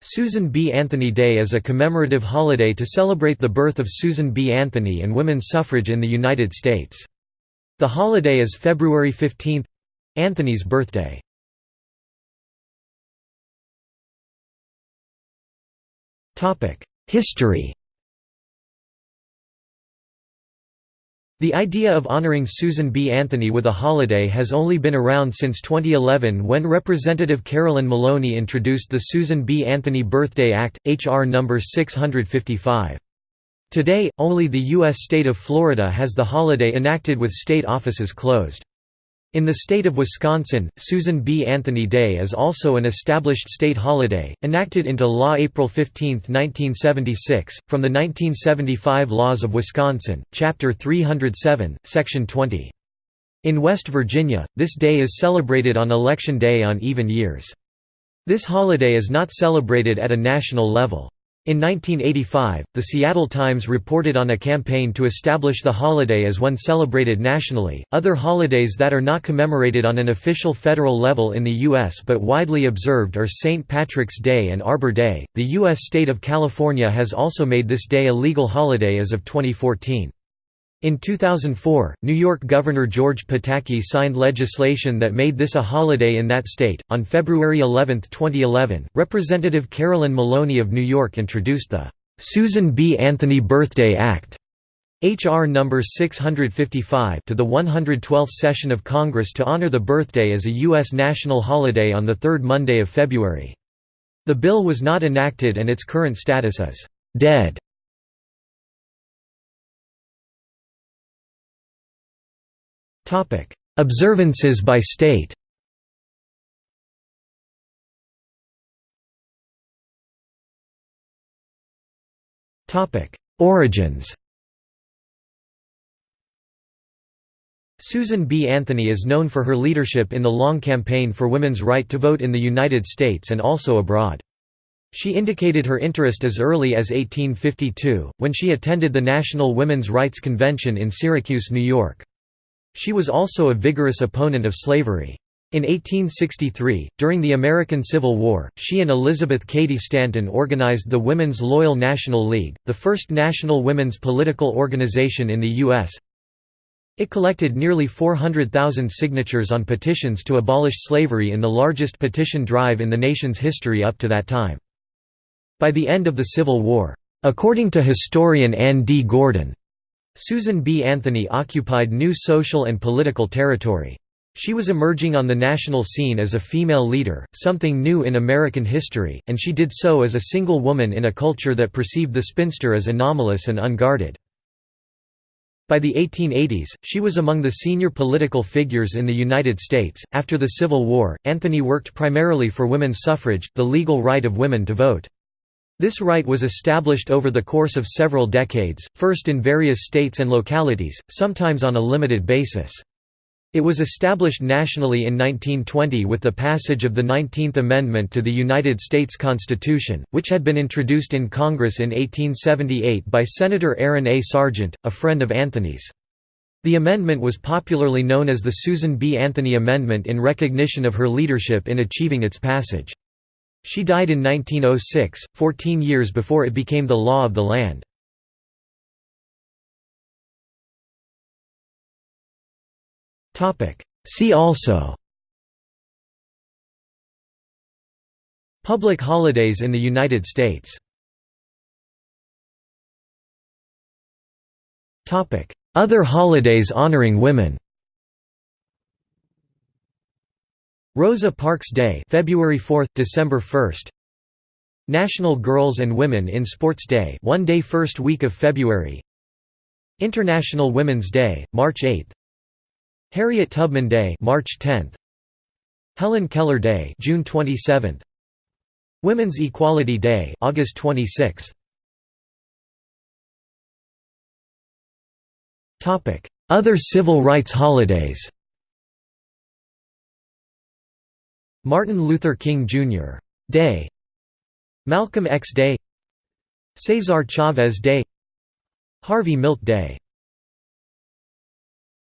Susan B. Anthony Day is a commemorative holiday to celebrate the birth of Susan B. Anthony and women's suffrage in the United States. The holiday is February 15—Anthony's birthday. History The idea of honoring Susan B. Anthony with a holiday has only been around since 2011 when Representative Carolyn Maloney introduced the Susan B. Anthony Birthday Act, H.R. No. 655. Today, only the U.S. state of Florida has the holiday enacted with state offices closed. In the state of Wisconsin, Susan B. Anthony Day is also an established state holiday, enacted into law April 15, 1976, from the 1975 Laws of Wisconsin, Chapter 307, Section 20. In West Virginia, this day is celebrated on Election Day on even years. This holiday is not celebrated at a national level. In 1985, the Seattle Times reported on a campaign to establish the holiday as one celebrated nationally. Other holidays that are not commemorated on an official federal level in the U.S. but widely observed are St. Patrick's Day and Arbor Day. The U.S. state of California has also made this day a legal holiday as of 2014. In 2004, New York Governor George Pataki signed legislation that made this a holiday in that state. On February 11, 2011, Representative Carolyn Maloney of New York introduced the Susan B. Anthony Birthday Act. H.R. No. 655 to the 112th session of Congress to honor the birthday as a U.S. national holiday on the third Monday of February. The bill was not enacted and its current status is «dead». Observances by state Origins Susan B. Anthony is known for her leadership in the long campaign for women's right to vote in the United States and also abroad. She indicated her interest as early as 1852, when she attended the National Women's Rights Convention in Syracuse, New York. She was also a vigorous opponent of slavery. In 1863, during the American Civil War, she and Elizabeth Cady Stanton organized the Women's Loyal National League, the first national women's political organization in the U.S. It collected nearly 400,000 signatures on petitions to abolish slavery in the largest petition drive in the nation's history up to that time. By the end of the Civil War, according to historian Ann D. Gordon, Susan B. Anthony occupied new social and political territory. She was emerging on the national scene as a female leader, something new in American history, and she did so as a single woman in a culture that perceived the spinster as anomalous and unguarded. By the 1880s, she was among the senior political figures in the United States. After the Civil War, Anthony worked primarily for women's suffrage, the legal right of women to vote. This right was established over the course of several decades, first in various states and localities, sometimes on a limited basis. It was established nationally in 1920 with the passage of the 19th Amendment to the United States Constitution, which had been introduced in Congress in 1878 by Senator Aaron A. Sargent, a friend of Anthony's. The amendment was popularly known as the Susan B. Anthony Amendment in recognition of her leadership in achieving its passage. She died in 1906, 14 years before it became the law of the land. See also. Public holidays in the United States. Other holidays honoring women Rosa Parks Day, February 4, December 1. National Girls and Women in Sports Day, one day first week of February. International Women's Day, March 8. Harriet Tubman Day, March 10. Helen Keller Day, June 27. Women's Equality Day, August 26. Topic: Other civil rights holidays. Martin Luther King Jr. Day. Malcolm X Day. Cesar Chavez Day. Harvey Milk Day